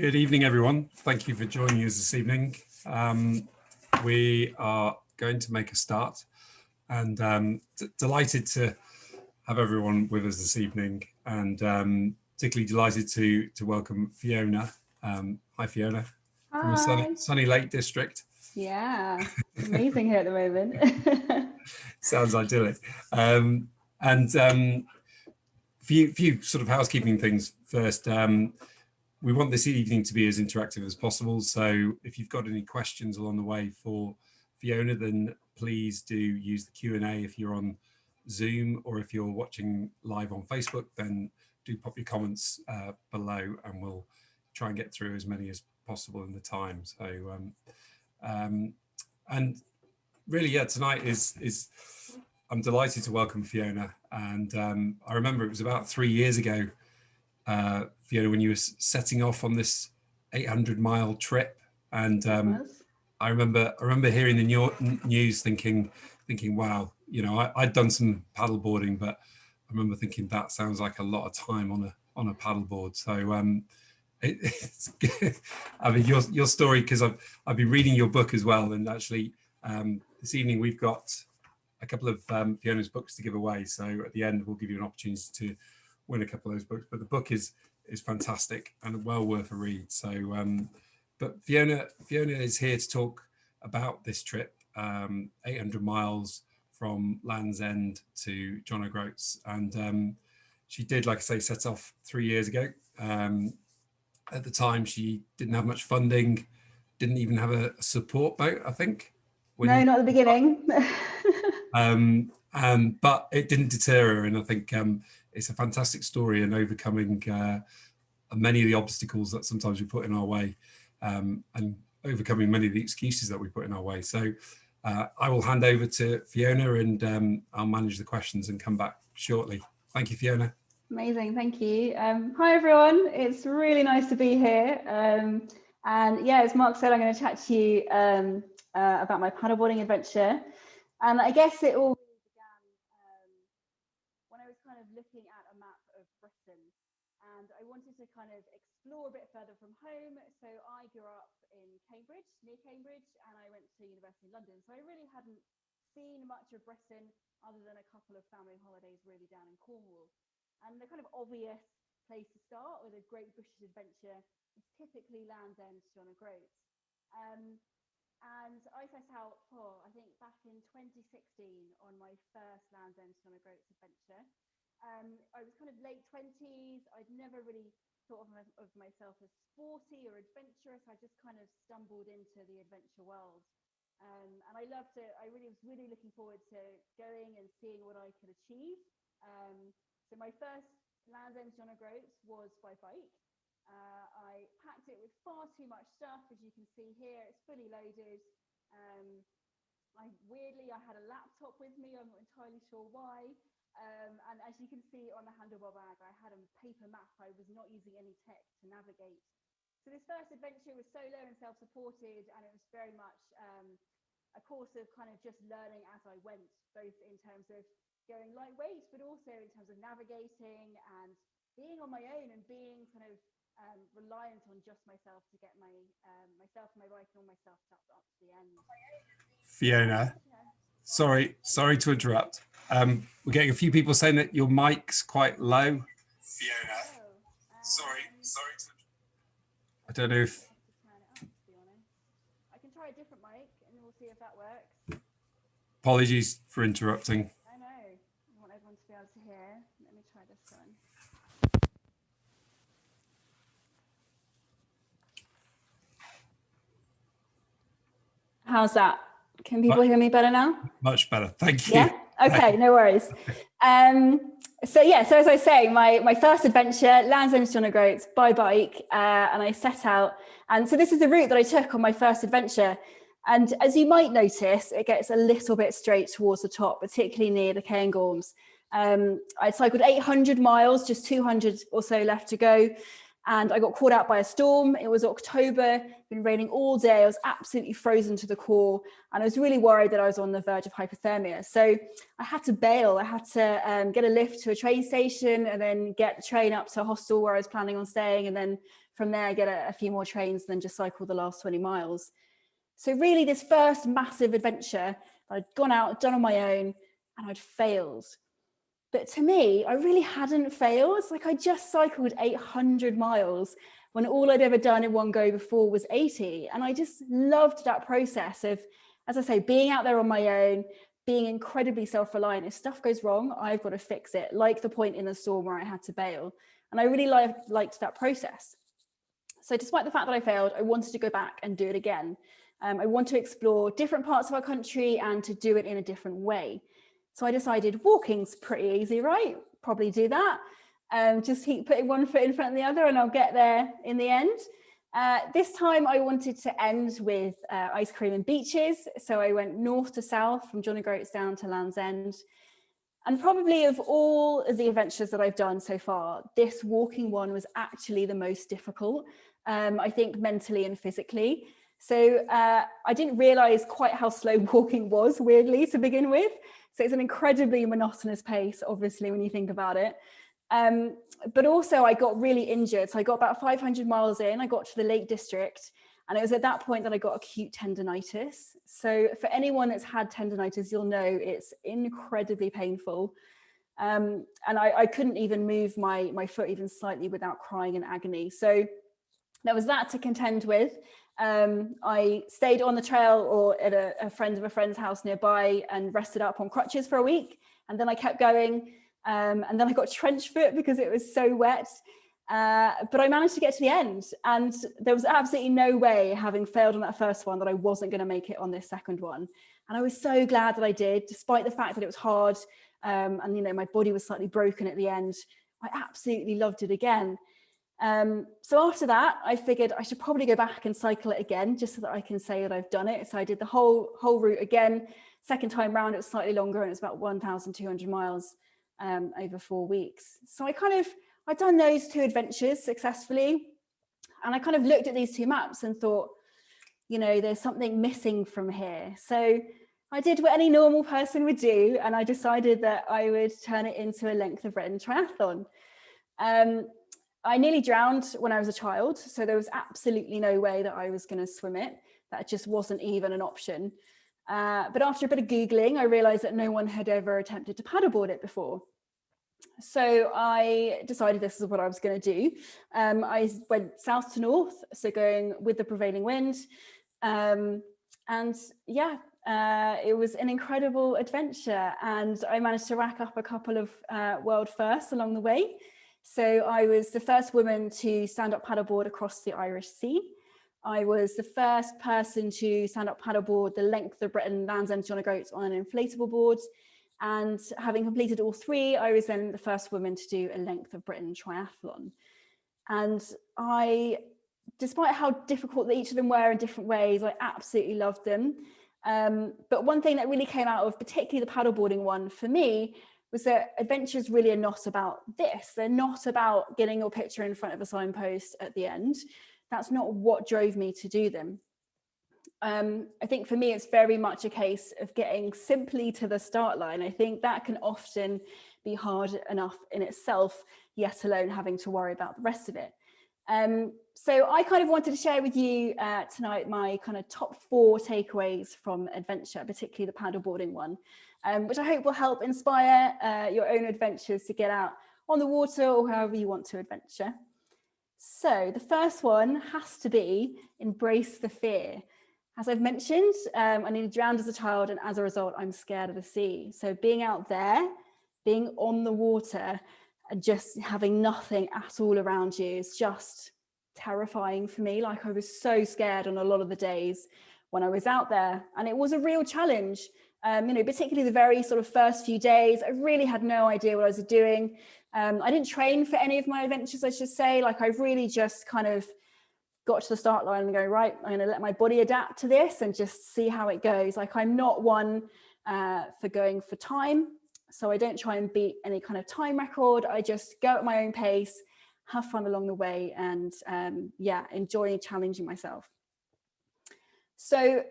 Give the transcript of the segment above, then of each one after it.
Good evening, everyone. Thank you for joining us this evening. Um, we are going to make a start and um, delighted to have everyone with us this evening and um, particularly delighted to to welcome Fiona. Um, hi, Fiona. Hi. From sunny, sunny Lake District. Yeah, amazing here at the moment. Sounds idyllic. Um, and um, few, few sort of housekeeping things first. We want this evening to be as interactive as possible. So if you've got any questions along the way for Fiona, then please do use the Q&A if you're on Zoom or if you're watching live on Facebook, then do pop your comments uh, below and we'll try and get through as many as possible in the time. So, um, um, and really, yeah, tonight is, is I'm delighted to welcome Fiona. And um, I remember it was about three years ago uh, Fiona, when you were setting off on this 800 mile trip. And um, I remember I remember hearing the news thinking, thinking, wow, you know, I, had done some paddle boarding, but I remember thinking that sounds like a lot of time on a on a paddleboard. So um, it, it's I mean, your your story because I've I've been reading your book as well, and actually um, this evening we've got a couple of um, Fiona's books to give away. So at the end we'll give you an opportunity to win a couple of those books. But the book is is fantastic and well worth a read. So, um, but Fiona Fiona is here to talk about this trip, um, 800 miles from Land's End to John O'Groats, and um, she did, like I say, set off three years ago. Um, at the time, she didn't have much funding, didn't even have a support boat, I think. No, not at the beginning. um, um, but it didn't deter her, and I think um, it's a fantastic story and overcoming uh, many of the obstacles that sometimes we put in our way um, and overcoming many of the excuses that we put in our way. So uh, I will hand over to Fiona and um, I'll manage the questions and come back shortly. Thank you, Fiona. Amazing, thank you. Um, hi everyone, it's really nice to be here. Um, and yeah, as Mark said, I'm going to chat to you um, uh, about my paddleboarding adventure. And I guess it all looking at a map of Britain and I wanted to kind of explore a bit further from home. So I grew up in Cambridge, near Cambridge, and I went to university in London. So I really hadn't seen much of Britain other than a couple of family holidays really down in Cornwall. And the kind of obvious place to start with a great British adventure is typically Land's End, John O'Groats. Um, and I set out, for, I think back in 2016 on my first Land's End John O'Groats adventure. Um, I was kind of late 20s. I'd never really thought of, of, myself as sporty or adventurous. I just kind of stumbled into the adventure world. Um, and I loved it. I really was really looking forward to going and seeing what I could achieve. Um, so my first Land's End John O'Groats was by bike. Uh, I packed it with far too much stuff, as you can see here. It's fully loaded. Um, I weirdly I had a laptop with me. I'm not entirely sure why. Um, and as you can see on the handlebar bag, I had a paper map. I was not using any tech to navigate. So this first adventure was solo and self-supported, and it was very much um, a course of kind of just learning as I went, both in terms of going lightweight, but also in terms of navigating and being on my own and being kind of um, reliant on just myself to get my um, myself and my bike and all my stuff up, up to the end. Fiona. Sorry, sorry to interrupt. Um, we're getting a few people saying that your mic's quite low. Fiona, sorry, sorry. To... I don't know if. I can try a different mic and we'll see if that works. Apologies for interrupting. I know. I want everyone to be able to hear. Let me try this one. How's that? Can people hear me better now? Much better. Thank you. Yeah. Okay, no worries. Um, so yeah, so as I say, my, my first adventure, Land's End John O'Groats by bike, uh, and I set out. And so this is the route that I took on my first adventure. And as you might notice, it gets a little bit straight towards the top, particularly near the Cairngorms. Um, I cycled 800 miles, just 200 or so left to go. And I got caught out by a storm. It was October, been raining all day. I was absolutely frozen to the core and I was really worried that I was on the verge of hypothermia. So I had to bail. I had to um, get a lift to a train station and then get the train up to a hostel where I was planning on staying. And then from there, get a, a few more trains and then just cycle the last 20 miles. So really this first massive adventure I'd gone out, done on my own and I'd failed. But to me, I really hadn't failed. Like I just cycled 800 miles when all I'd ever done in one go before was 80. And I just loved that process of, as I say, being out there on my own, being incredibly self-reliant. If stuff goes wrong, I've got to fix it, like the point in the storm where I had to bail. And I really liked, liked that process. So despite the fact that I failed, I wanted to go back and do it again. Um, I want to explore different parts of our country and to do it in a different way. So I decided walking's pretty easy, right? Probably do that. Um, just keep putting one foot in front of the other and I'll get there in the end. Uh, this time I wanted to end with uh, ice cream and beaches. So I went north to south from John O'Groats down to Land's End. And probably of all of the adventures that I've done so far, this walking one was actually the most difficult, um, I think mentally and physically. So uh, I didn't realize quite how slow walking was, weirdly, to begin with. So it's an incredibly monotonous pace, obviously, when you think about it. Um, but also I got really injured. So I got about 500 miles in, I got to the Lake District, and it was at that point that I got acute tendonitis. So for anyone that's had tendonitis, you'll know it's incredibly painful. Um, and I, I, couldn't even move my, my foot even slightly without crying in agony. So there was that to contend with. Um, I stayed on the trail or at a, a, friend of a friend's house nearby and rested up on crutches for a week. And then I kept going. Um, and then I got trench foot because it was so wet. Uh, but I managed to get to the end and there was absolutely no way having failed on that first one that I wasn't going to make it on this second one. And I was so glad that I did, despite the fact that it was hard um, and, you know, my body was slightly broken at the end. I absolutely loved it again. Um, so after that, I figured I should probably go back and cycle it again, just so that I can say that I've done it. So I did the whole whole route again. Second time round, it was slightly longer and it was about 1,200 miles um, over four weeks. So I kind of, I'd done those two adventures successfully. And I kind of looked at these two maps and thought, you know, there's something missing from here. So I did what any normal person would do. And I decided that I would turn it into a length of Britain triathlon. Um, I nearly drowned when I was a child, so there was absolutely no way that I was going to swim it. That just wasn't even an option. Uh, but after a bit of Googling, I realized that no one had ever attempted to paddleboard it before. So I decided this is what I was going to do. Um, I went south to north, so going with the prevailing wind. Um, and yeah, uh, it was an incredible adventure and I managed to rack up a couple of uh, world firsts along the way. So I was the first woman to stand up paddleboard across the Irish Sea. I was the first person to stand up paddleboard the length of Britain, Land's End, John O'Groats on an inflatable board. And having completed all three, I was then the first woman to do a length of Britain triathlon. And I, despite how difficult each of them were in different ways, I absolutely loved them. Um, but one thing that really came out of particularly the paddleboarding one for me was that adventures really are not about this. They're not about getting your picture in front of a signpost at the end. That's not what drove me to do them. Um, I think for me, it's very much a case of getting simply to the start line. I think that can often be hard enough in itself, yet alone having to worry about the rest of it. Um, so I kind of wanted to share with you uh, tonight my kind of top four takeaways from adventure, particularly the paddleboarding one um, which I hope will help inspire uh, your own adventures to get out on the water or however you want to adventure. So the first one has to be embrace the fear. As I've mentioned, um, I nearly drowned as a child and as a result, I'm scared of the sea. So being out there, being on the water and just having nothing at all around you is just terrifying for me. Like I was so scared on a lot of the days when I was out there and it was a real challenge um, you know, particularly the very sort of first few days, I really had no idea what I was doing. Um, I didn't train for any of my adventures, I should say, like I really just kind of got to the start line and go, right, I'm going to let my body adapt to this and just see how it goes. Like I'm not one uh, for going for time. So I don't try and beat any kind of time record. I just go at my own pace, have fun along the way and um, yeah, enjoy challenging myself. So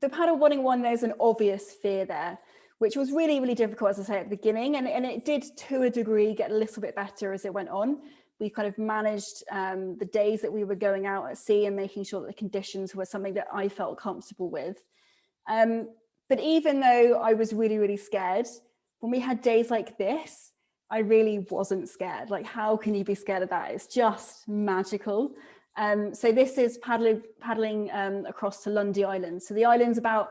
the paddleboarding one, there's an obvious fear there, which was really, really difficult, as I say, at the beginning. And, and it did, to a degree, get a little bit better as it went on. We kind of managed um, the days that we were going out at sea and making sure that the conditions were something that I felt comfortable with. Um, but even though I was really, really scared, when we had days like this, I really wasn't scared. Like, how can you be scared of that? It's just magical. Um, so this is paddling, paddling um, across to Lundy Island. So the island's about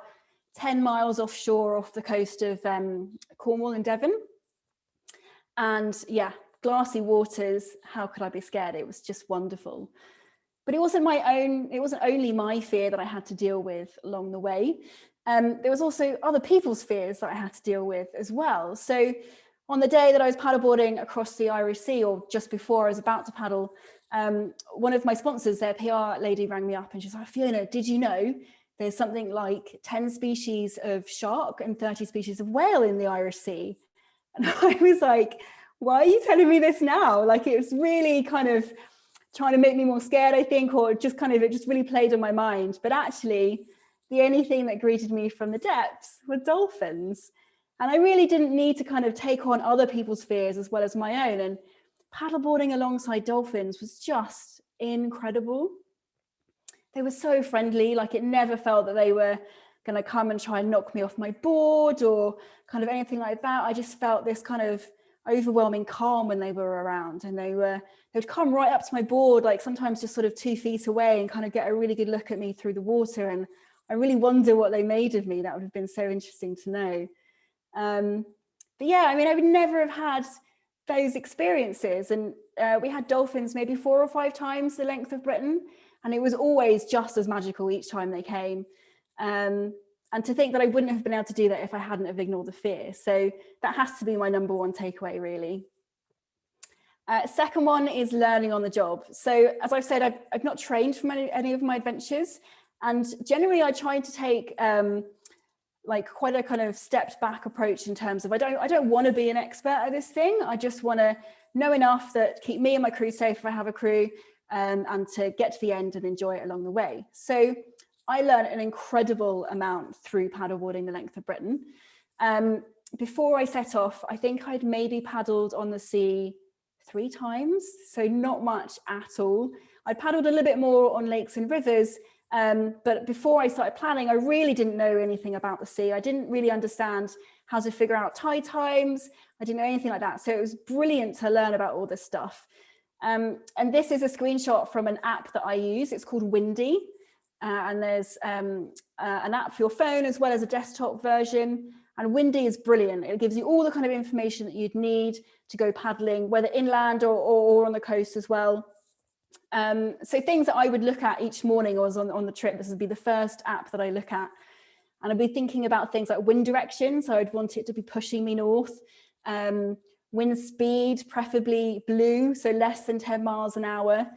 10 miles offshore off the coast of um, Cornwall and Devon. And yeah, glassy waters, how could I be scared? It was just wonderful. But it wasn't my own, it wasn't only my fear that I had to deal with along the way. Um, there was also other people's fears that I had to deal with as well. So on the day that I was paddleboarding across the Irish Sea or just before I was about to paddle, um, one of my sponsors, their PR lady rang me up and she's like, Fiona, did you know there's something like 10 species of shark and 30 species of whale in the Irish Sea? And I was like, why are you telling me this now? Like it was really kind of trying to make me more scared, I think, or just kind of, it just really played on my mind. But actually, the only thing that greeted me from the depths were dolphins. And I really didn't need to kind of take on other people's fears as well as my own. And paddleboarding alongside dolphins was just incredible. They were so friendly, like it never felt that they were going to come and try and knock me off my board or kind of anything like that. I just felt this kind of overwhelming calm when they were around and they were they would come right up to my board like sometimes just sort of two feet away and kind of get a really good look at me through the water and I really wonder what they made of me. That would have been so interesting to know. Um, but yeah, I mean, I would never have had those experiences. And uh, we had dolphins maybe four or five times the length of Britain. And it was always just as magical each time they came. Um, and to think that I wouldn't have been able to do that if I hadn't have ignored the fear. So that has to be my number one takeaway, really. Uh, second one is learning on the job. So as I've said, I've, I've not trained from any, any of my adventures. And generally I try to take um, like quite a kind of stepped back approach in terms of I don't I don't want to be an expert at this thing. I just want to know enough that keep me and my crew safe if I have a crew um, and to get to the end and enjoy it along the way. So I learned an incredible amount through paddleboarding the length of Britain. Um, before I set off, I think I'd maybe paddled on the sea three times, so not much at all. I paddled a little bit more on lakes and rivers, um, but before I started planning, I really didn't know anything about the sea. I didn't really understand how to figure out tide times. I didn't know anything like that. So it was brilliant to learn about all this stuff. Um, and this is a screenshot from an app that I use. It's called Windy. Uh, and there's um, uh, an app for your phone as well as a desktop version. And Windy is brilliant. It gives you all the kind of information that you'd need to go paddling, whether inland or, or, or on the coast as well. Um, so things that I would look at each morning or on, on the trip, this would be the first app that I look at. And I'd be thinking about things like wind direction. So I'd want it to be pushing me north. Um, wind speed, preferably blue, so less than 10 miles an hour.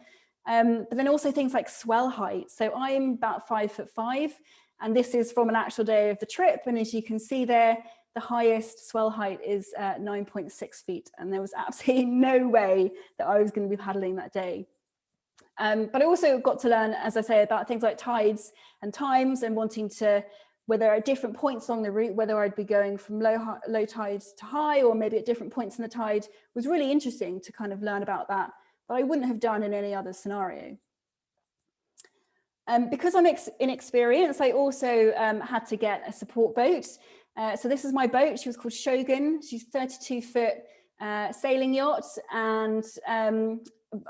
Um, but then also things like swell height. So I'm about five foot five, and this is from an actual day of the trip. And as you can see there, the highest swell height is uh, 9.6 feet. And there was absolutely no way that I was to be paddling that day. Um, but I also got to learn, as I say, about things like tides and times and wanting to, where there are different points along the route, whether I'd be going from low, low tide to high or maybe at different points in the tide was really interesting to kind of learn about that, but I wouldn't have done in any other scenario. Um, because I'm inexperienced, I also um, had to get a support boat. Uh, so this is my boat. She was called Shogun. She's 32 foot uh, sailing yacht and um,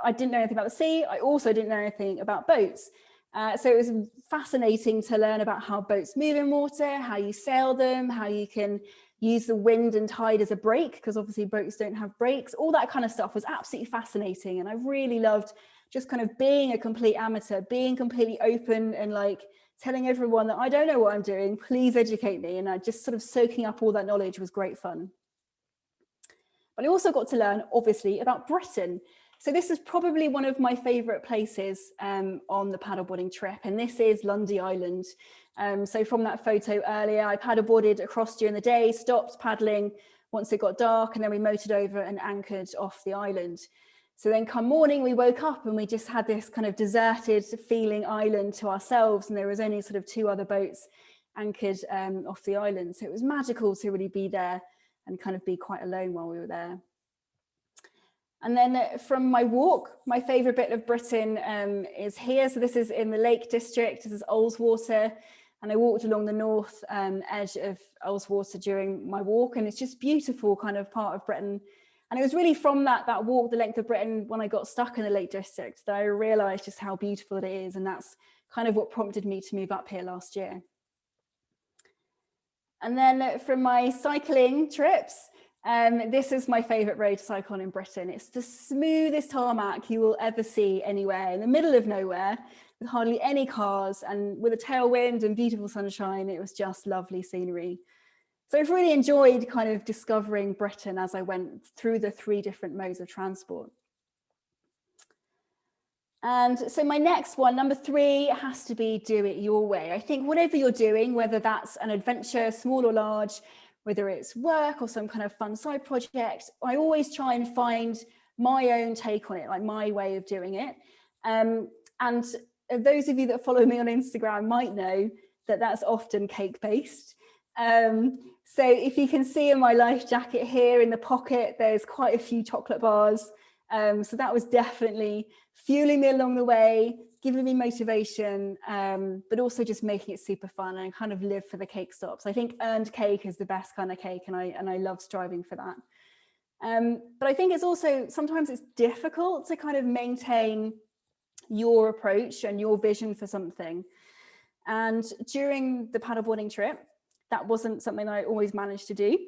I didn't know anything about the sea. I also didn't know anything about boats. Uh, so it was fascinating to learn about how boats move in water, how you sail them, how you can use the wind and tide as a brake, because obviously boats don't have brakes. All that kind of stuff was absolutely fascinating. And I really loved just kind of being a complete amateur, being completely open and like telling everyone that I don't know what I'm doing, please educate me. And I just sort of soaking up all that knowledge was great fun. But I also got to learn, obviously, about Britain. So this is probably one of my favourite places um, on the paddleboarding trip, and this is Lundy Island. Um, so from that photo earlier, I paddleboarded across during the day, stopped paddling once it got dark, and then we motored over and anchored off the island. So then come morning, we woke up and we just had this kind of deserted feeling island to ourselves. And there was only sort of two other boats anchored um, off the island. So it was magical to really be there and kind of be quite alone while we were there. And then uh, from my walk, my favorite bit of Britain um, is here. So this is in the Lake District, this is Ullswater. And I walked along the north um, edge of Ullswater during my walk. And it's just beautiful kind of part of Britain. And it was really from that, that walk the length of Britain when I got stuck in the Lake District that I realized just how beautiful it is. And that's kind of what prompted me to move up here last year. And then from my cycling trips, um, this is my favorite road to cycle on in Britain. It's the smoothest tarmac you will ever see anywhere in the middle of nowhere with hardly any cars and with a tailwind and beautiful sunshine. It was just lovely scenery. So I've really enjoyed kind of discovering Britain as I went through the three different modes of transport. And so my next one, number three, has to be do it your way. I think whatever you're doing, whether that's an adventure, small or large, whether it's work or some kind of fun side project, I always try and find my own take on it, like my way of doing it. Um, and those of you that follow me on Instagram might know that that's often cake based. Um, so if you can see in my life jacket here in the pocket, there's quite a few chocolate bars. Um, so that was definitely fueling me along the way, giving me motivation, um, but also just making it super fun and kind of live for the cake stops. I think earned cake is the best kind of cake and I, and I love striving for that. Um, but I think it's also, sometimes it's difficult to kind of maintain your approach and your vision for something. And during the paddleboarding trip, that wasn't something that I always managed to do.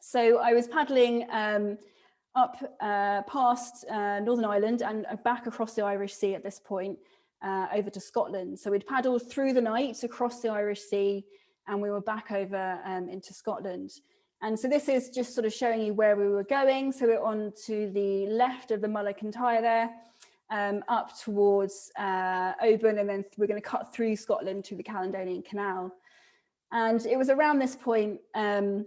So I was paddling um, up uh, past uh, Northern Ireland and back across the Irish Sea at this point uh, over to Scotland. So we'd paddled through the night across the Irish Sea and we were back over um, into Scotland. And so this is just sort of showing you where we were going. So we're on to the left of the Mull of Kintyre there, um, up towards uh, Oban, and then we're going to cut through Scotland to the Caledonian Canal. And it was around this point um,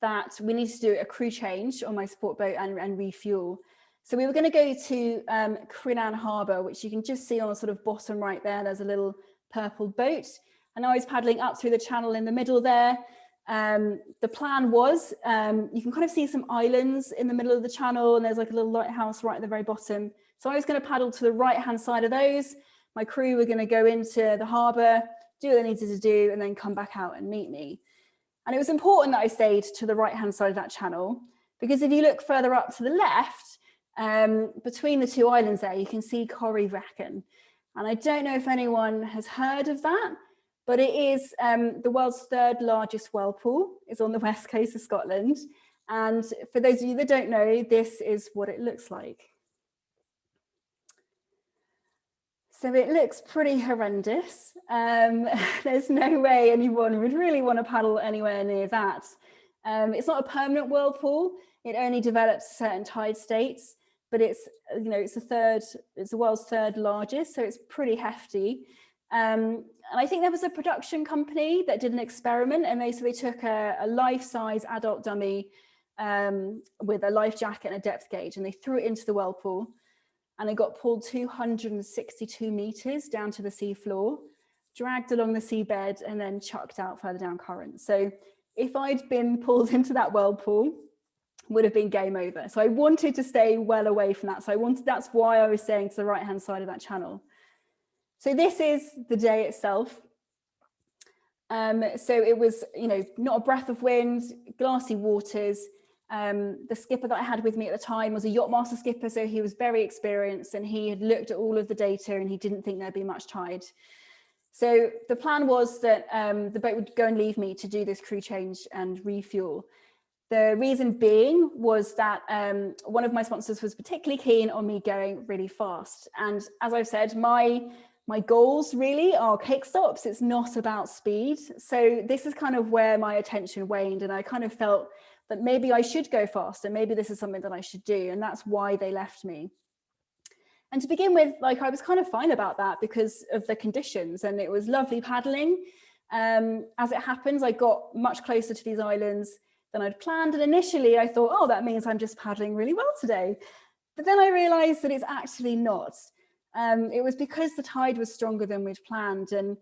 that we needed to do a crew change on my support boat and, and refuel. So we were going to go to um, Crinan Harbour, which you can just see on the sort of bottom right there. There's a little purple boat. And I was paddling up through the channel in the middle there. Um, the plan was, um, you can kind of see some islands in the middle of the channel and there's like a little lighthouse right at the very bottom. So I was going to paddle to the right hand side of those. My crew were going to go into the harbour, do what they needed to do and then come back out and meet me. And it was important that I stayed to the right hand side of that channel because if you look further up to the left, um, between the two islands there, you can see Corryvreckan. And I don't know if anyone has heard of that, but it is um, the world's third largest whirlpool. It's on the west coast of Scotland. And for those of you that don't know, this is what it looks like. So it looks pretty horrendous. Um, there's no way anyone would really want to paddle anywhere near that. Um, it's not a permanent whirlpool. It only develops certain tide states, but it's, you know, it's a third, it's the world's third largest, so it's pretty hefty. Um, and I think there was a production company that did an experiment and they, so they took a, a life-size adult dummy um, with a life jacket and a depth gauge and they threw it into the whirlpool and it got pulled 262 meters down to the seafloor, dragged along the seabed and then chucked out further down current. So if I'd been pulled into that whirlpool, would have been game over. So I wanted to stay well away from that. So I wanted, that's why I was staying to the right hand side of that channel. So this is the day itself. Um, so it was, you know, not a breath of wind, glassy waters, um, the skipper that I had with me at the time was a yachtmaster skipper, so he was very experienced and he had looked at all of the data and he didn't think there'd be much tide. So the plan was that um, the boat would go and leave me to do this crew change and refuel. The reason being was that um, one of my sponsors was particularly keen on me going really fast. And as I've said, my my goals really are cake stops. It's not about speed. So this is kind of where my attention waned and I kind of felt that maybe I should go faster. Maybe this is something that I should do. And that's why they left me. And to begin with, like I was kind of fine about that because of the conditions and it was lovely paddling. Um, as it happens, I got much closer to these islands than I'd planned. And initially I thought, oh, that means I'm just paddling really well today. But then I realized that it's actually not. Um, it was because the tide was stronger than we'd planned. And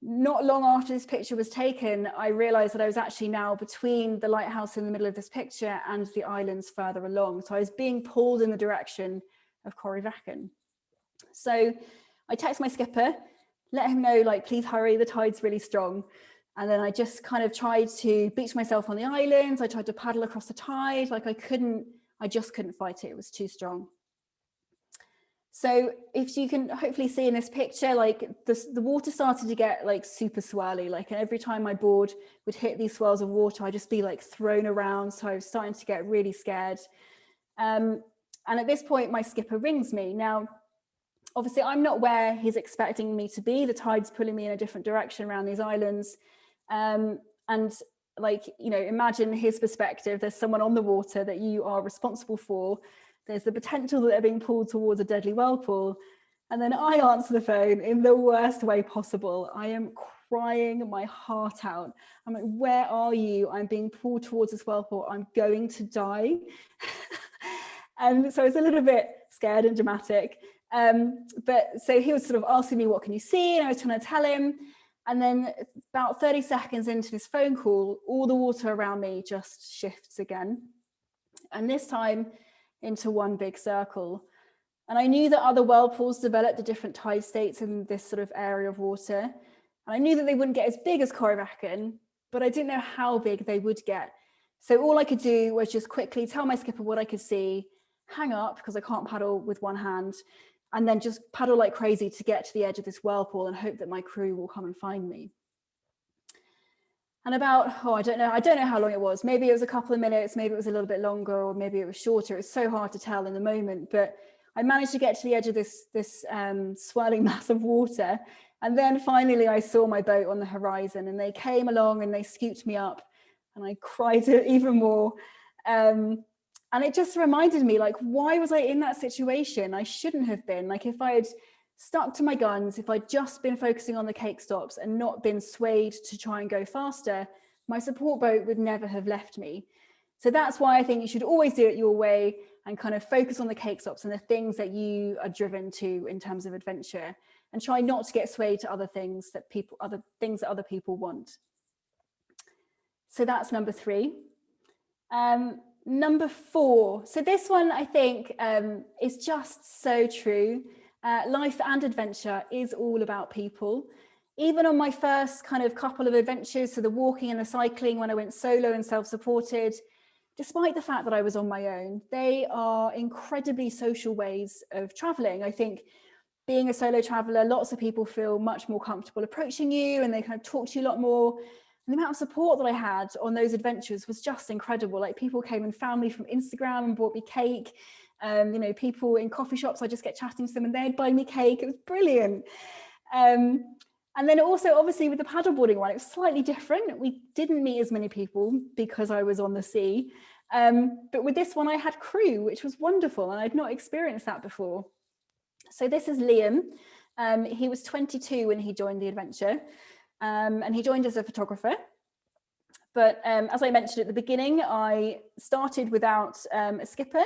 not long after this picture was taken, I realized that I was actually now between the lighthouse in the middle of this picture and the islands further along. So I was being pulled in the direction of Corryvreckan. So I text my skipper, let him know, like, please hurry, the tide's really strong. And then I just kind of tried to beach myself on the islands. I tried to paddle across the tide, like I couldn't, I just couldn't fight it, it was too strong. So if you can hopefully see in this picture, like the, the water started to get like super swirly, like and every time my board would hit these swirls of water, I'd just be like thrown around. So I was starting to get really scared. Um, and at this point, my skipper rings me. Now, obviously I'm not where he's expecting me to be. The tide's pulling me in a different direction around these islands. Um, and like, you know, imagine his perspective, there's someone on the water that you are responsible for there's the potential that they're being pulled towards a deadly whirlpool. And then I answer the phone in the worst way possible. I am crying my heart out. I'm like, where are you? I'm being pulled towards this whirlpool. I'm going to die. and so it's a little bit scared and dramatic. Um, but so he was sort of asking me, what can you see? And I was trying to tell him. And then about 30 seconds into this phone call, all the water around me just shifts again. And this time into one big circle. And I knew that other whirlpools developed at different tide states in this sort of area of water. And I knew that they wouldn't get as big as Corryvreckan, but I didn't know how big they would get. So all I could do was just quickly tell my skipper what I could see, hang up because I can't paddle with one hand, and then just paddle like crazy to get to the edge of this whirlpool and hope that my crew will come and find me. And about, oh, I don't know, I don't know how long it was. Maybe it was a couple of minutes, maybe it was a little bit longer, or maybe it was shorter. It's so hard to tell in the moment, but I managed to get to the edge of this, this um, swirling mass of water. And then finally I saw my boat on the horizon and they came along and they scooped me up and I cried even more. Um, and it just reminded me like, why was I in that situation? I shouldn't have been like, if I had stuck to my guns, if I'd just been focusing on the cake stops and not been swayed to try and go faster, my support boat would never have left me. So that's why I think you should always do it your way and kind of focus on the cake stops and the things that you are driven to in terms of adventure and try not to get swayed to other things that people, other things that other people want. So that's number three. Um, number four. So this one I think um, is just so true. Uh, life and adventure is all about people. Even on my first kind of couple of adventures, so the walking and the cycling when I went solo and self-supported, despite the fact that I was on my own, they are incredibly social ways of traveling. I think being a solo traveler, lots of people feel much more comfortable approaching you and they kind of talk to you a lot more. And the amount of support that I had on those adventures was just incredible. Like people came and found me from Instagram and bought me cake um, you know, people in coffee shops, I just get chatting to them and they'd buy me cake. It was brilliant. Um, and then also, obviously, with the paddleboarding one, it was slightly different. We didn't meet as many people because I was on the sea. Um, but with this one, I had crew, which was wonderful. And I'd not experienced that before. So this is Liam. Um, he was 22 when he joined the adventure. Um, and he joined as a photographer. But um, as I mentioned at the beginning, I started without um, a skipper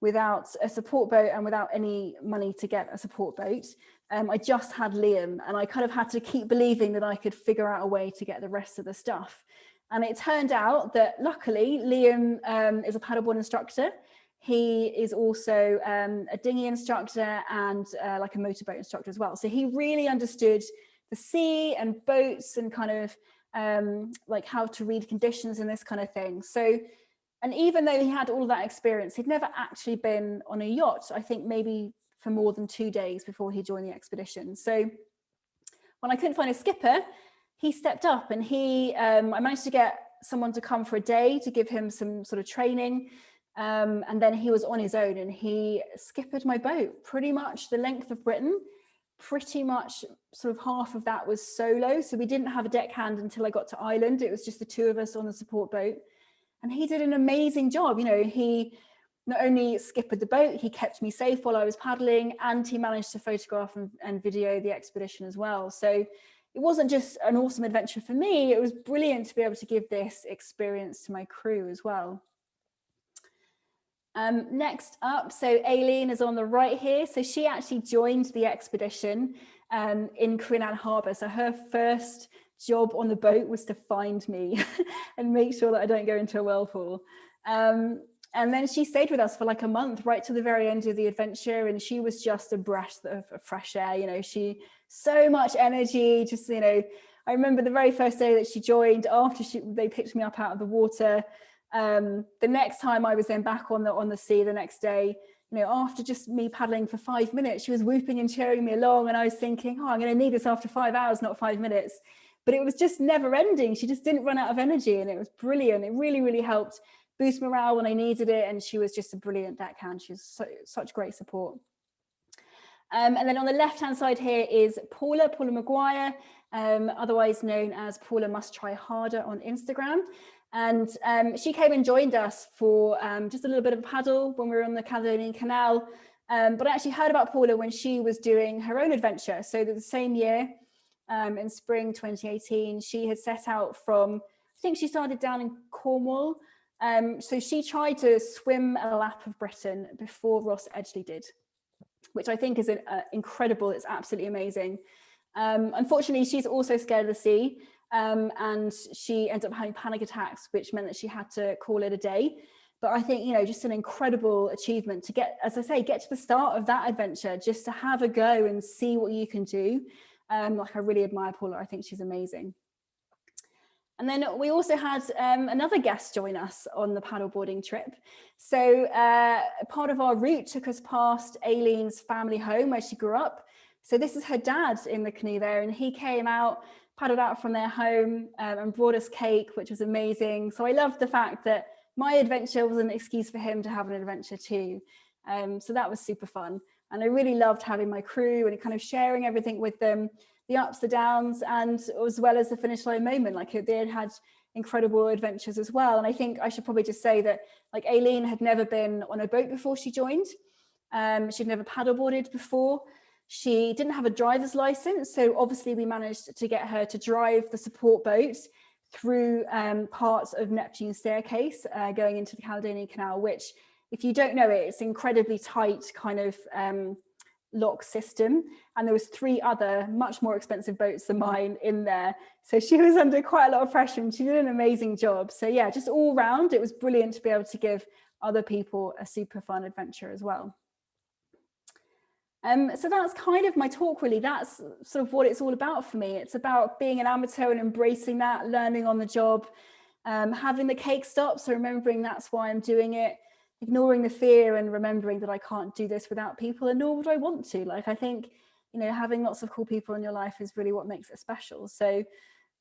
without a support boat and without any money to get a support boat. Um, I just had Liam and I kind of had to keep believing that I could figure out a way to get the rest of the stuff. And it turned out that luckily Liam um, is a paddleboard instructor. He is also um, a dinghy instructor and uh, like a motorboat instructor as well. So he really understood the sea and boats and kind of um, like how to read conditions and this kind of thing. So and even though he had all that experience, he'd never actually been on a yacht, I think maybe for more than two days before he joined the expedition. So when I couldn't find a skipper, he stepped up and he, um, I managed to get someone to come for a day to give him some sort of training. Um, and then he was on his own and he skippered my boat pretty much the length of Britain. Pretty much sort of half of that was solo. So we didn't have a deckhand until I got to Ireland. It was just the two of us on the support boat. And he did an amazing job. You know, he not only skippered the boat, he kept me safe while I was paddling and he managed to photograph and, and video the expedition as well. So it wasn't just an awesome adventure for me, it was brilliant to be able to give this experience to my crew as well. Um, next up, so Aileen is on the right here. So she actually joined the expedition um, in Crinan Harbour. So her first job on the boat was to find me and make sure that I don't go into a whirlpool. Um, and then she stayed with us for like a month right to the very end of the adventure and she was just a breath of fresh air you know. She so much energy just you know. I remember the very first day that she joined after she they picked me up out of the water um, the next time i was then back on the on the sea the next day you know after just me paddling for five minutes she was whooping and cheering me along and i was thinking oh i'm going to need this after five hours not five minutes but it was just never ending she just didn't run out of energy and it was brilliant it really really helped boost morale when I needed it. And she was just a brilliant deckhand. She was so, such great support. Um, and then on the left-hand side here is Paula, Paula Maguire, um, otherwise known as Paula Must Try Harder on Instagram. And um, she came and joined us for um, just a little bit of a paddle when we were on the Caledonian Canal. Um, but I actually heard about Paula when she was doing her own adventure. So the same year, um, in spring 2018, she had set out from, I think she started down in Cornwall um, so she tried to swim a lap of Britain before Ross Edgley did, which I think is an, uh, incredible. It's absolutely amazing. Um, unfortunately, she's also scared of the sea um, and she ended up having panic attacks, which meant that she had to call it a day. But I think, you know, just an incredible achievement to get, as I say, get to the start of that adventure, just to have a go and see what you can do. Um, like I really admire Paula. I think she's amazing. And then we also had um, another guest join us on the paddleboarding trip. So uh, part of our route took us past Aileen's family home where she grew up. So this is her dad in the canoe there and he came out, paddled out from their home um, and brought us cake, which was amazing. So I loved the fact that my adventure was an excuse for him to have an adventure too. Um, so that was super fun. And I really loved having my crew and kind of sharing everything with them the ups, the downs, and as well as the finish line moment. Like they had had incredible adventures as well. And I think I should probably just say that like Aileen had never been on a boat before she joined. Um, she'd never paddleboarded before. She didn't have a driver's license. So obviously we managed to get her to drive the support boat through um, parts of Neptune staircase uh, going into the Caledonian Canal, which if you don't know it, it's incredibly tight kind of um, lock system. And there was three other much more expensive boats than mine in there. So she was under quite a lot of pressure and she did an amazing job. So yeah just all round it was brilliant to be able to give other people a super fun adventure as well. Um, so that's kind of my talk really. That's sort of what it's all about for me. It's about being an amateur and embracing that learning on the job um, having the cake stop so remembering that's why I'm doing it ignoring the fear and remembering that I can't do this without people and nor would I want to. Like I think, you know, having lots of cool people in your life is really what makes it special. So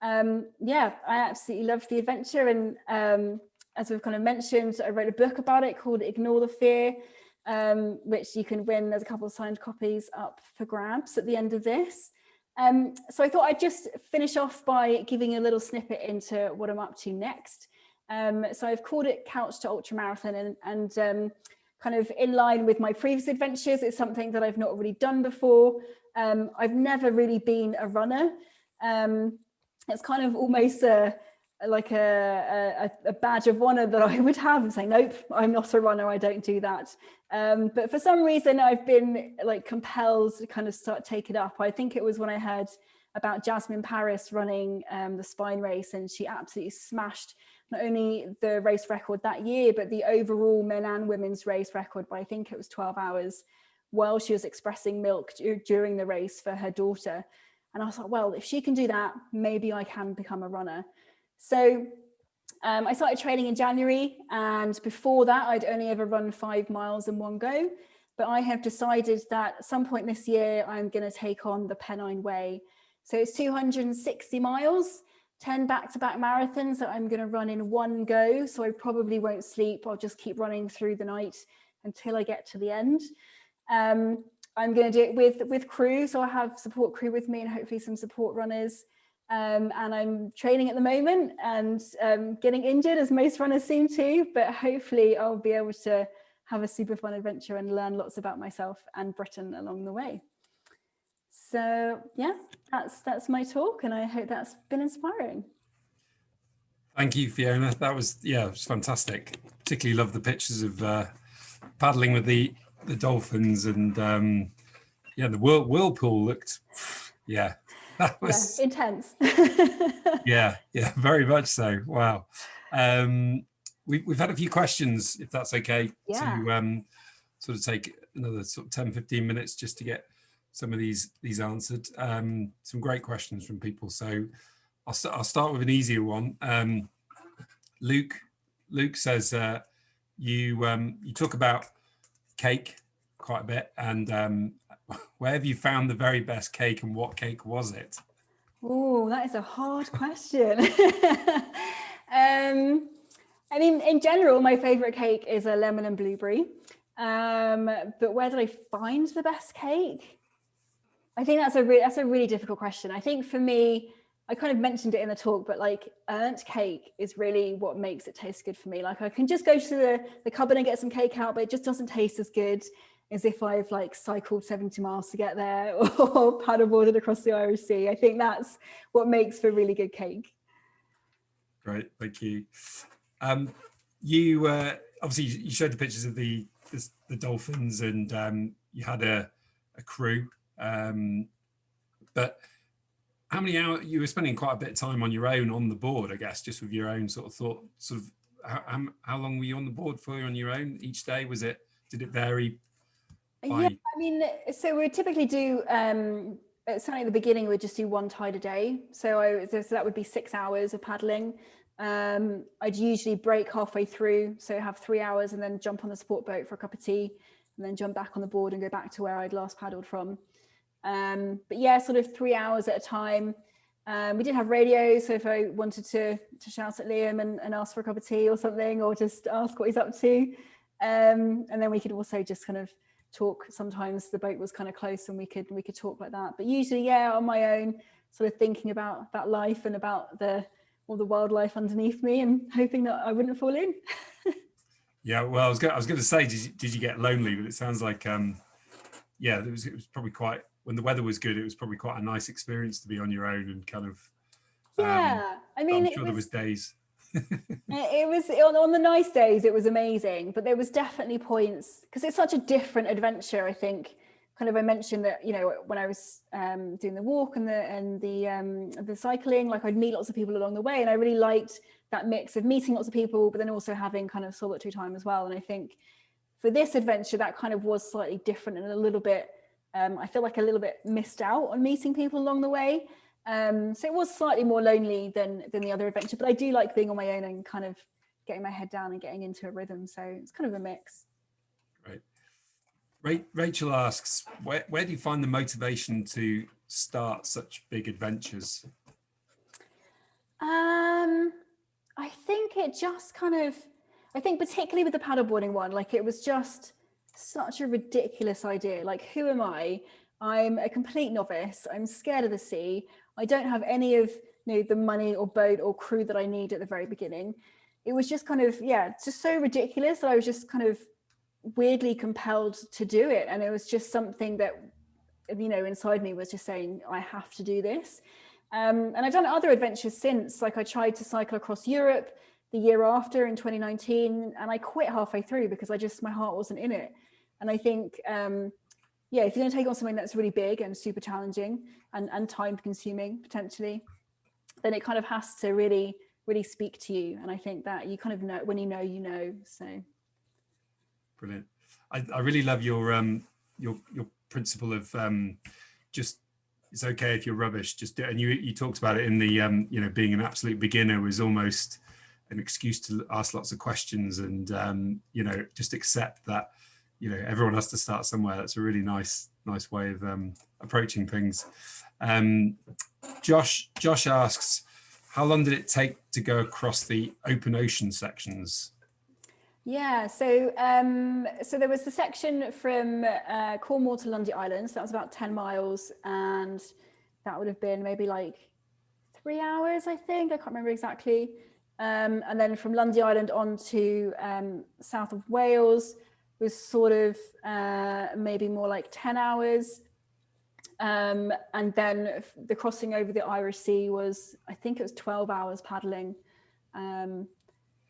um, yeah, I absolutely love the adventure. And um, as we've kind of mentioned, I wrote a book about it called Ignore the Fear, um, which you can win. There's a couple of signed copies up for grabs at the end of this. Um, so I thought I'd just finish off by giving a little snippet into what I'm up to next. Um, so I've called it Couch to Ultramarathon and, and um, kind of in line with my previous adventures. It's something that I've not really done before. Um, I've never really been a runner. Um, it's kind of almost a, like a, a, a, badge of honor that I would have and say, nope, I'm not a runner, I don't do that. Um, but for some reason, I've been like compelled to kind of start take it up. I think it was when I heard about Jasmin Paris running um, the spine race and she absolutely smashed not only the race record that year, but the overall men and women's race record by I think it was 12 hours while she was expressing milk during the race for her daughter. And I was like, well, if she can do that, maybe I can become a runner. So um, I started training in January and before that I'd only ever run five miles in one go. But I have decided that at some point this year, I'm going to take on the Pennine Way. So it's 260 miles 10 back-to-back -back marathons that I'm going to run in one go. So I probably won't sleep. I'll just keep running through the night until I get to the end. Um, I'm going to do it with, with crew. So I have support crew with me and hopefully some support runners. Um, and I'm training at the moment and um, getting injured as most runners seem to, but hopefully I'll be able to have a super fun adventure and learn lots about myself and Britain along the way. So yeah, that's that's my talk and I hope that's been inspiring. Thank you, Fiona. That was, yeah, it was fantastic. Particularly love the pictures of uh, paddling with the the dolphins and um, yeah, the whirl, whirlpool looked yeah that was yeah, intense. yeah, yeah, very much so. Wow. Um, we, we've had a few questions, if that's okay, yeah. to um, sort of take another sort of 10, 15 minutes just to get some of these these answered. Um, some great questions from people. So I'll, st I'll start with an easier one. Um, Luke Luke says uh, you um, you talk about cake quite a bit and um, where have you found the very best cake and what cake was it? Oh, that is a hard question. um, I mean, in general, my favorite cake is a lemon and blueberry. Um, but where did I find the best cake? I think that's a really that's a really difficult question. I think for me, I kind of mentioned it in the talk, but like earned cake is really what makes it taste good for me. Like I can just go to the, the cupboard and get some cake out, but it just doesn't taste as good as if I've like cycled 70 miles to get there or paddleboarded across the Irish Sea. I think that's what makes for really good cake. Great, thank you. Um, you uh, obviously you showed the pictures of the the, the dolphins and um, you had a, a crew, um, but how many hours you were spending quite a bit of time on your own on the board, I guess, just with your own sort of thought, sort of how, how long were you on the board for on your own each day? Was it, did it vary? By... Yeah, I mean, so we typically do, um, certainly at the beginning, we'd just do one tide a day. So, I, so that would be six hours of paddling. Um, I'd usually break halfway through, so have three hours and then jump on the support boat for a cup of tea and then jump back on the board and go back to where I'd last paddled from. Um, but yeah, sort of three hours at a time. Um, we did have radio, so if I wanted to to shout at Liam and, and ask for a cup of tea or something, or just ask what he's up to, um, and then we could also just kind of talk. Sometimes the boat was kind of close, and we could we could talk like that. But usually, yeah, on my own, sort of thinking about about life and about the all the wildlife underneath me, and hoping that I wouldn't fall in. yeah, well, I was going I was going to say, did you, did you get lonely? But it sounds like um, yeah, it was it was probably quite when the weather was good, it was probably quite a nice experience to be on your own and kind of. Um, yeah, I mean, I'm sure was, there was days. it was on, on the nice days, it was amazing, but there was definitely points because it's such a different adventure. I think, kind of, I mentioned that you know when I was um, doing the walk and the and the um, the cycling, like I'd meet lots of people along the way, and I really liked that mix of meeting lots of people, but then also having kind of solitary time as well. And I think for this adventure, that kind of was slightly different and a little bit um, I feel like a little bit missed out on meeting people along the way. Um, so it was slightly more lonely than, than the other adventure, but I do like being on my own and kind of getting my head down and getting into a rhythm. So it's kind of a mix. Right. Rachel asks, where, where do you find the motivation to start such big adventures? Um, I think it just kind of, I think particularly with the paddleboarding one, like it was just, such a ridiculous idea. Like, who am I? I'm a complete novice. I'm scared of the sea. I don't have any of you know, the money or boat or crew that I need at the very beginning. It was just kind of, yeah, just so ridiculous that I was just kind of weirdly compelled to do it. And it was just something that, you know, inside me was just saying, I have to do this. Um, and I've done other adventures since, like I tried to cycle across Europe the year after in 2019, and I quit halfway through because I just, my heart wasn't in it. And I think, um, yeah, if you're going to take on something that's really big and super challenging and, and time consuming potentially, then it kind of has to really, really speak to you. And I think that you kind of know when you know, you know. So brilliant. I, I really love your um your your principle of um just it's okay if you're rubbish just do, and you you talked about it in the um you know being an absolute beginner was almost an excuse to ask lots of questions and um you know just accept that you know everyone has to start somewhere. That's a really nice nice way of um, approaching things. Um, josh josh asks how long did it take to go across the open ocean sections? Yeah so um, so there was the section from uh, cornwall to lundy island. So that was about 10 miles and that would have been maybe like three hours i think. I can't remember exactly. Um, and then from lundy island on to um, south of wales was sort of uh, maybe more like 10 hours. Um, and then the crossing over the Irish Sea was, I think it was 12 hours paddling. Um,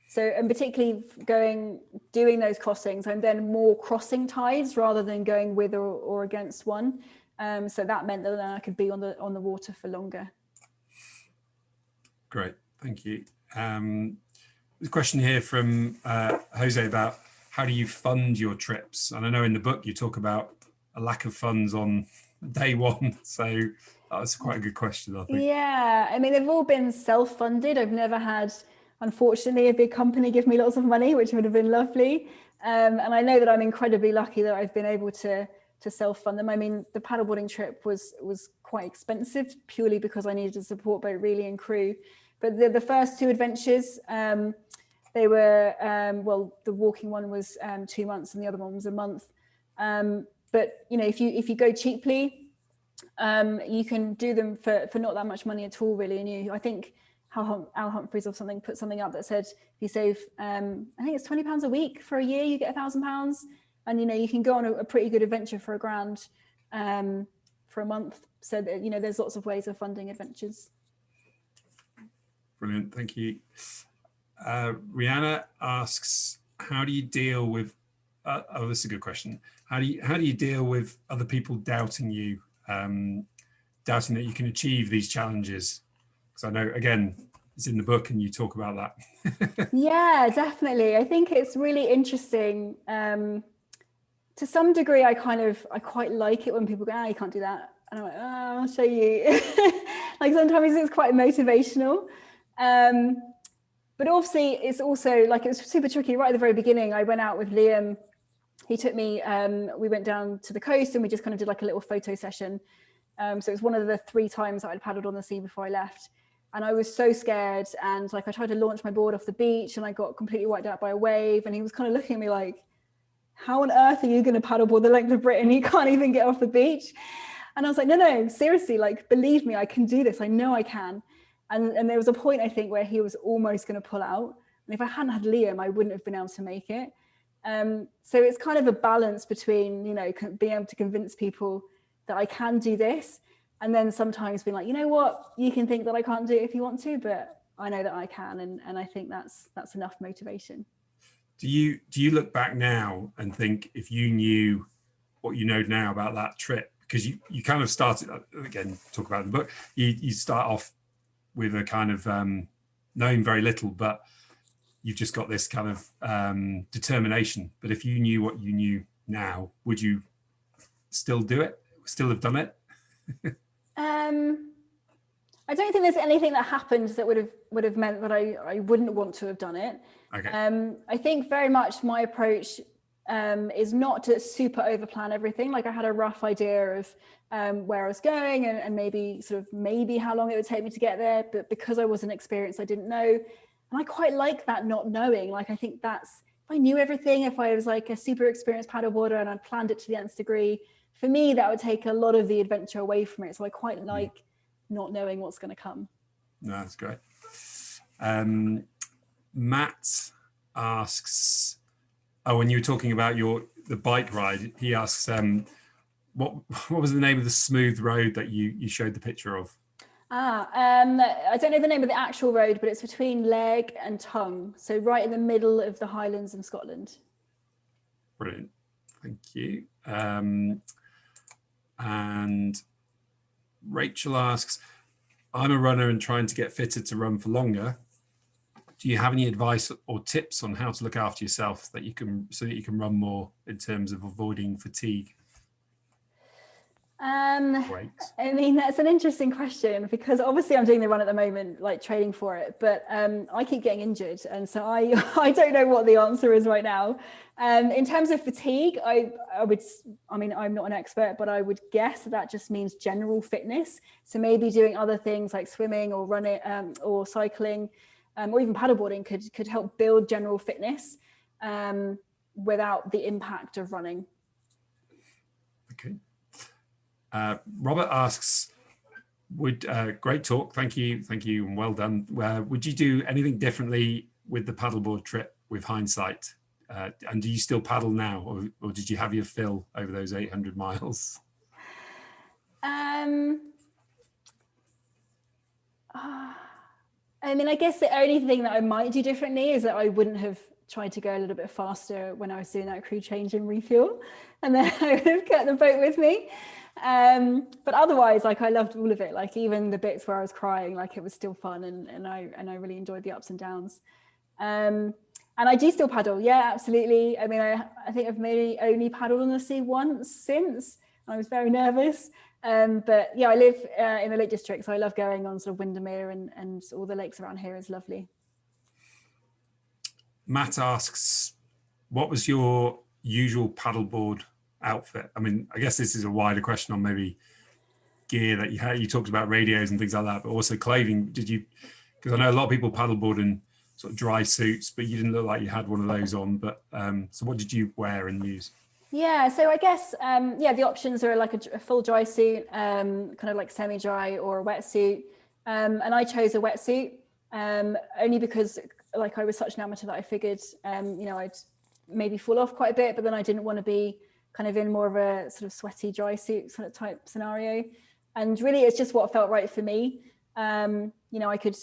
So, and particularly going, doing those crossings, I'm then more crossing tides rather than going with or, or against one. Um, so that meant that then I could be on the on the water for longer. Great, thank you. Um, a question here from uh, Jose about how do you fund your trips? And I know in the book you talk about a lack of funds on day one. So that's quite a good question, I think. Yeah, I mean, they've all been self-funded. I've never had, unfortunately, a big company give me lots of money, which would have been lovely. Um, and I know that I'm incredibly lucky that I've been able to to self-fund them. I mean, the paddleboarding trip was was quite expensive purely because I needed a support boat really and crew. But the, the first two adventures, um, they were, um, well, the walking one was um, two months and the other one was a month. Um, but, you know, if you if you go cheaply, um, you can do them for, for not that much money at all, really. And you, I think Al, Al Humphreys or something put something up that said if you save, um, I think it's 20 pounds a week for a year, you get a thousand pounds. And, you know, you can go on a, a pretty good adventure for a grand for a month. So, that, you know, there's lots of ways of funding adventures. Brilliant. Thank you. Uh, Rihanna asks, how do you deal with, uh, oh, this is a good question. How do you, how do you deal with other people doubting you, um, doubting that you can achieve these challenges? Because I know, again, it's in the book and you talk about that. yeah, definitely. I think it's really interesting. Um, to some degree, I kind of, I quite like it when people go, ah, you can't do that. And I'm like, oh, I'll show you. like sometimes it's quite motivational. Um, but obviously it's also like it was super tricky right at the very beginning. I went out with Liam. He took me, um, we went down to the coast and we just kind of did like a little photo session. Um, so it was one of the three times that I'd paddled on the sea before I left. And I was so scared. And like I tried to launch my board off the beach and I got completely wiped out by a wave. And he was kind of looking at me like, how on earth are you going to paddleboard the length of Britain? You can't even get off the beach. And I was like, no, no, seriously, like, believe me, I can do this. I know I can. And, and there was a point, I think, where he was almost going to pull out. And if I hadn't had Liam, I wouldn't have been able to make it. Um, so it's kind of a balance between, you know, being able to convince people that I can do this. And then sometimes being like, you know what, you can think that I can't do it if you want to, but I know that I can. And, and I think that's that's enough motivation. Do you do you look back now and think if you knew what you know now about that trip, because you, you kind of started, again, talk about the book, you, you start off with a kind of um, knowing very little, but you've just got this kind of um, determination. But if you knew what you knew now, would you still do it? Still have done it? um, I don't think there's anything that happened that would have would have meant that I, I wouldn't want to have done it. Okay. Um, I think very much my approach um, is not to super over plan everything. Like I had a rough idea of um, where I was going and, and, maybe sort of maybe how long it would take me to get there. But because I wasn't experienced, I didn't know. And I quite like that not knowing. Like I think that's, if I knew everything, if I was like a super experienced paddleboarder and I'd planned it to the nth degree, for me, that would take a lot of the adventure away from it. So I quite mm. like not knowing what's going to come. No, that's great. Um, Matt asks, Oh, when you were talking about your the bike ride, he asks, um, what what was the name of the smooth road that you you showed the picture of? Ah, um, I don't know the name of the actual road, but it's between Lairg and Tongue, so right in the middle of the Highlands of Scotland. Brilliant, thank you. Um, and Rachel asks, I'm a runner and trying to get fitted to run for longer do you have any advice or tips on how to look after yourself that you can so that you can run more in terms of avoiding fatigue um i mean that's an interesting question because obviously i'm doing the run at the moment like training for it but um i keep getting injured and so i i don't know what the answer is right now um in terms of fatigue i i would i mean i'm not an expert but i would guess that, that just means general fitness so maybe doing other things like swimming or running um, or cycling um, or even paddleboarding could, could help build general fitness um, without the impact of running. Okay. Uh, Robert asks, would uh, great talk. Thank you. Thank you. And well done. Uh, would you do anything differently with the paddleboard trip with hindsight? Uh, and do you still paddle now or, or did you have your fill over those 800 miles? Um, I mean, I guess the only thing that I might do differently is that I wouldn't have tried to go a little bit faster when I was doing that crew change and refuel, and then I would have kept the boat with me. Um, but otherwise, like I loved all of it. Like even the bits where I was crying, like it was still fun, and and I and I really enjoyed the ups and downs. Um, and I do still paddle. Yeah, absolutely. I mean, I I think I've maybe only paddled on the sea once since. And I was very nervous. Um, but yeah, I live uh, in the Lake District, so I love going on sort of Windermere and, and all the lakes around here is lovely. Matt asks, what was your usual paddleboard outfit? I mean, I guess this is a wider question on maybe gear that you had. You talked about radios and things like that, but also clothing. Did you, because I know a lot of people paddleboard in sort of dry suits, but you didn't look like you had one of those on. But um, so what did you wear and use? Yeah, so I guess, um, yeah, the options are like a, a full dry suit, um, kind of like semi-dry or a wetsuit. Um, and I chose a wetsuit um, only because like I was such an amateur that I figured, um, you know, I'd maybe fall off quite a bit, but then I didn't want to be kind of in more of a sort of sweaty dry suit sort of type scenario. And really it's just what felt right for me. Um, you know, I could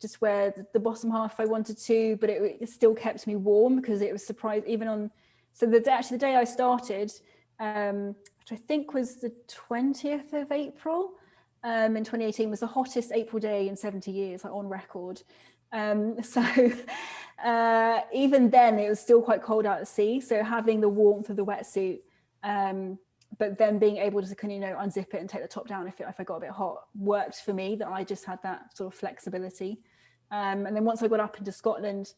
just wear the bottom half if I wanted to, but it, it still kept me warm because it was surprised even on so the actually the day I started, um, which I think was the 20th of April um, in 2018 was the hottest April day in 70 years, like on record. Um, so uh, even then it was still quite cold out at sea. So having the warmth of the wetsuit, um, but then being able to kind of, you know, unzip it and take the top down if, it, if I got a bit hot worked for me that I just had that sort of flexibility. Um, and then once I got up into Scotland,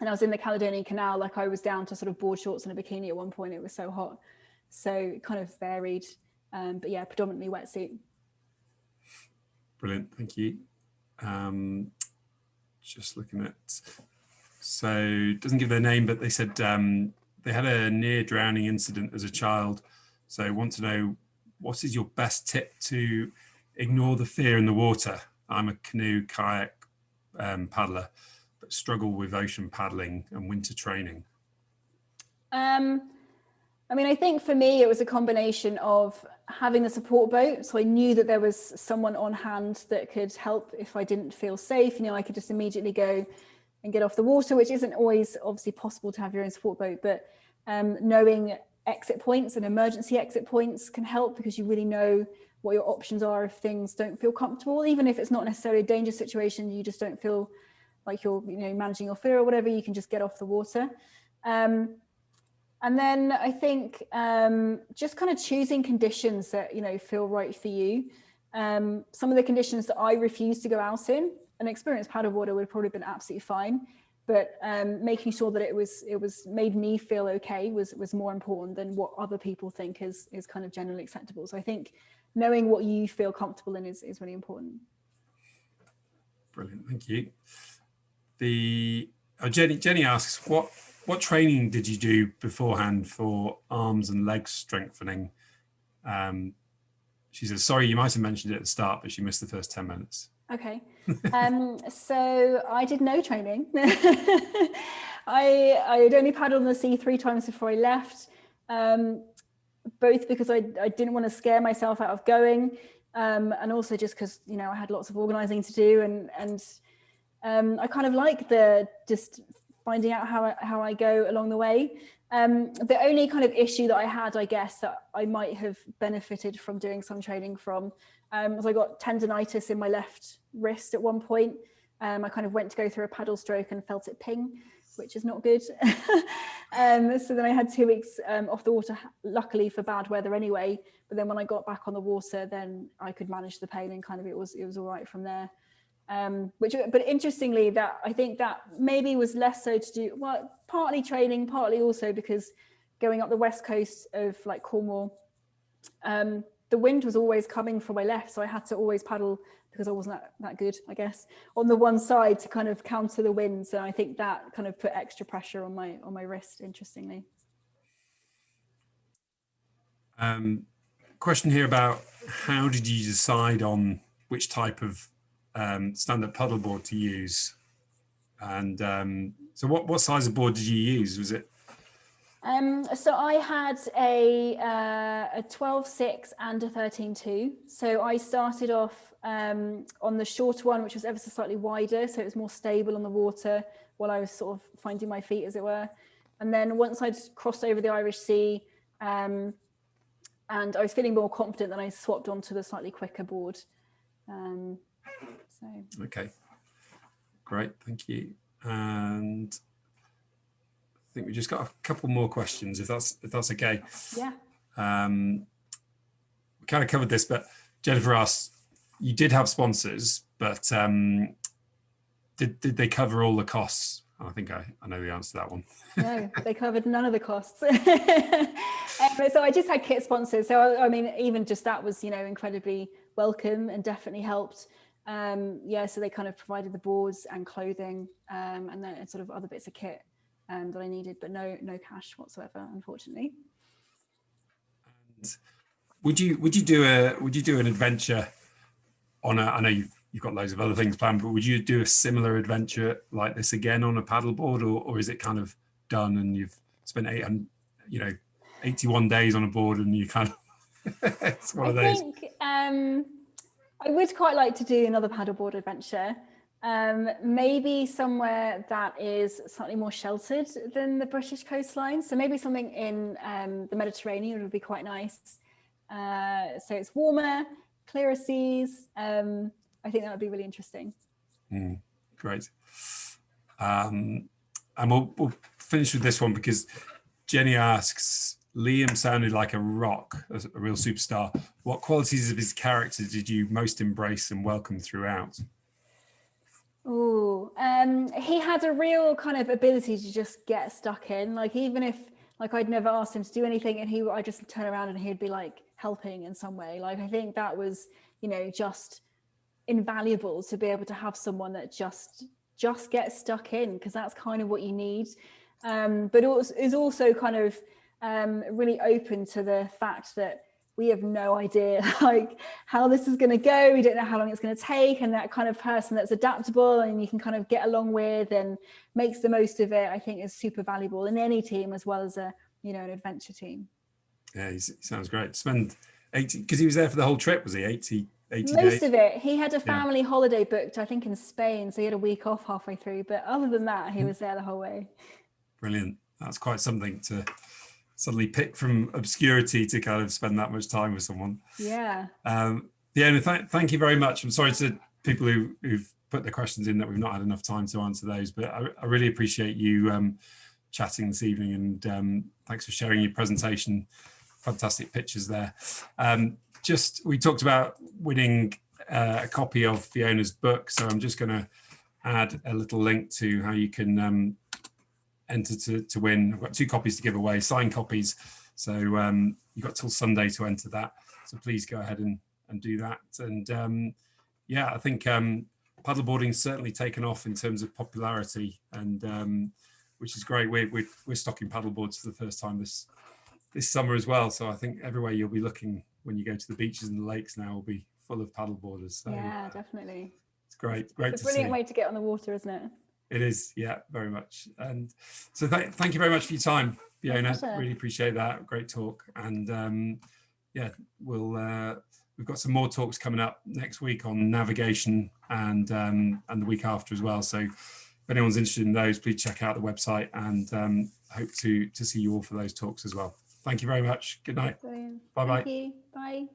and I was in the Caledonian Canal, like I was down to sort of board shorts and a bikini at one point. It was so hot. So it kind of varied. Um, but yeah, predominantly wetsuit. Brilliant. Thank you. Um, just looking at, so doesn't give their name, but they said um, they had a near drowning incident as a child. So want to know what is your best tip to ignore the fear in the water? I'm a canoe kayak um, paddler but struggle with ocean paddling and winter training? Um, I mean, I think for me, it was a combination of having the support boat. So I knew that there was someone on hand that could help if I didn't feel safe. You know, I could just immediately go and get off the water, which isn't always obviously possible to have your own support boat, but um, knowing exit points and emergency exit points can help because you really know what your options are if things don't feel comfortable, even if it's not necessarily a dangerous situation, you just don't feel like you're you know managing your fear or whatever you can just get off the water um, and then I think um, just kind of choosing conditions that you know feel right for you. Um, some of the conditions that I refuse to go out in an experienced paddleboarder would probably been absolutely fine but um, making sure that it was it was made me feel okay was was more important than what other people think is is kind of generally acceptable. So I think knowing what you feel comfortable in is, is really important. Brilliant thank you. The oh, Jenny Jenny asks what what training did you do beforehand for arms and legs strengthening? Um, she says, sorry, you might have mentioned it at the start, but she missed the first 10 minutes. Okay. um, so I did no training. I, I had only paddled on the sea three times before I left, um, both because I, I didn't want to scare myself out of going um, and also just because, you know, I had lots of organizing to do and, and um, I kind of like the just finding out how I, how I go along the way. Um, the only kind of issue that I had, I guess, that I might have benefited from doing some training from um, was I got tendonitis in my left wrist at one point. Um, I kind of went to go through a paddle stroke and felt it ping, which is not good. um, so then I had two weeks um, off the water, luckily for bad weather anyway. But then when I got back on the water, then I could manage the pain and kind of it was it was all right from there um, which, but interestingly, that I think that maybe was less so to do, well, partly training, partly also because going up the west coast of like Cornwall, um, the wind was always coming from my left, so I had to always paddle because I wasn't that, that good, I guess, on the one side to kind of counter the winds. And I think that kind of put extra pressure on my on my wrist, interestingly. Um, question here about how did you decide on which type of um, standard paddleboard to use. And um, so what, what size of board did you use? Was it? Um, so I had a, uh, a 12.6 and a 13.2. So I started off um, on the shorter one, which was ever so slightly wider. So it was more stable on the water while I was sort of finding my feet, as it were. And then once I'd crossed over the Irish Sea um, and I was feeling more confident, then I swapped onto the slightly quicker board. Um, so. Okay, great, thank you. And I think we just got a couple more questions, if that's if that's okay. Yeah. Um, we kind of covered this, but Jennifer asked, you did have sponsors, but um, did did they cover all the costs? I think I, I know the answer to that one. no, they covered none of the costs. um, so I just had kit sponsors. So I, I, mean, even just that was, you know, incredibly welcome and definitely helped. Um, yeah, so they kind of provided the boards and clothing um, and then sort of other bits of kit um, that I needed, but no no cash whatsoever, unfortunately. And would you would you do a would you do an adventure on a? I know you've you've got loads of other things planned, but would you do a similar adventure like this again on a paddleboard, or or is it kind of done and you've spent eight and you know 81 days on a board and you kind of it's one I of those. Think, um, I would quite like to do another paddleboard adventure. Um, maybe somewhere that is slightly more sheltered than the British coastline. So maybe something in um, the Mediterranean would be quite nice. Uh, so it's warmer, clearer seas. Um, I think that would be really interesting. Mm, great. Um, and we'll, we'll finish with this one because Jenny asks, Liam sounded like a rock, a, a real superstar. What qualities of his character did you most embrace and welcome throughout? Oh, um, he had a real kind of ability to just get stuck in. Like even if like I'd never asked him to do anything, and he I just turn around and he'd be like helping in some way. Like I think that was you know just invaluable to be able to have someone that just just gets stuck in because that's kind of what you need. Um, but it is also kind of um, really open to the fact that we have no idea like how this is going to go. We don't know how long it's going to take and that kind of person that's adaptable and you can kind of get along with and makes the most of it i think is super valuable in any team as well as a you know an adventure team. Yeah he sounds great. Spend 80 because he was there for the whole trip was he? 80 80 most days? of it. He had a family yeah. holiday booked i think in spain so he had a week off halfway through but other than that he hmm. was there the whole way. Brilliant. That's quite something to suddenly pick from obscurity to kind of spend that much time with someone. Yeah. Um, yeah, th thank you very much. I'm sorry to people who, who've put their questions in that we've not had enough time to answer those, but I, I really appreciate you um, chatting this evening and um, thanks for sharing your presentation. Fantastic pictures there. Um, just, we talked about winning uh, a copy of Fiona's book, so I'm just going to add a little link to how you can um, enter to, to win. I've got two copies to give away, signed copies. So um, you've got till Sunday to enter that. So please go ahead and, and do that. And um, yeah, I think um, paddleboarding's certainly taken off in terms of popularity and um, which is great. We're, we're, we're stocking paddleboards for the first time this this summer as well. So I think everywhere you'll be looking when you go to the beaches and the lakes now will be full of paddleboarders. So, yeah, definitely. It's great. Great it's a brilliant way to get on the water, isn't it? It is, yeah, very much. And so th thank you very much for your time, Fiona. Really appreciate that. Great talk. And um, yeah, we'll uh, we've got some more talks coming up next week on navigation and um, and the week after as well. So if anyone's interested in those, please check out the website and um, hope to to see you all for those talks as well. Thank you very much. Good night. Bye bye. Bye.